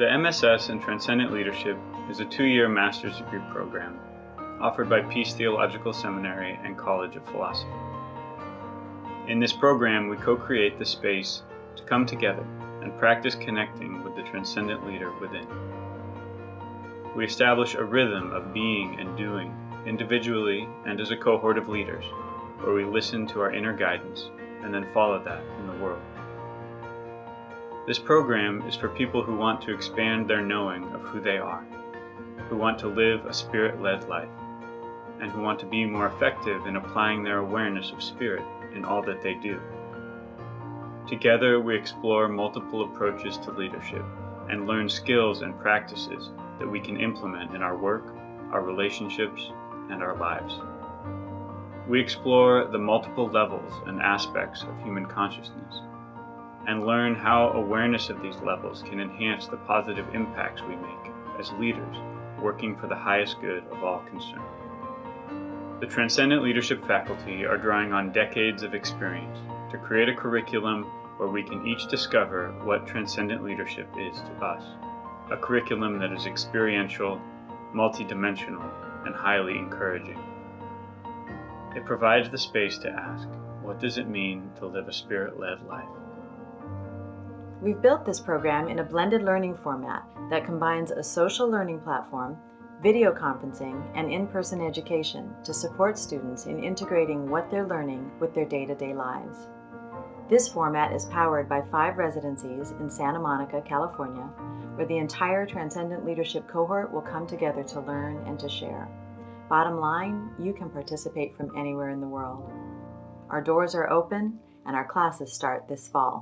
The MSS in Transcendent Leadership is a two-year master's degree program offered by Peace Theological Seminary and College of Philosophy. In this program, we co-create the space to come together and practice connecting with the transcendent leader within. We establish a rhythm of being and doing, individually and as a cohort of leaders, where we listen to our inner guidance and then follow that in the world. This program is for people who want to expand their knowing of who they are, who want to live a spirit-led life, and who want to be more effective in applying their awareness of spirit in all that they do. Together, we explore multiple approaches to leadership and learn skills and practices that we can implement in our work, our relationships, and our lives. We explore the multiple levels and aspects of human consciousness and learn how awareness of these levels can enhance the positive impacts we make as leaders working for the highest good of all concerned. The Transcendent Leadership faculty are drawing on decades of experience to create a curriculum where we can each discover what transcendent leadership is to us. A curriculum that is experiential, multidimensional, and highly encouraging. It provides the space to ask, what does it mean to live a spirit-led life? We've built this program in a blended learning format that combines a social learning platform video conferencing, and in-person education to support students in integrating what they're learning with their day-to-day -day lives. This format is powered by five residencies in Santa Monica, California, where the entire Transcendent Leadership cohort will come together to learn and to share. Bottom line, you can participate from anywhere in the world. Our doors are open and our classes start this fall.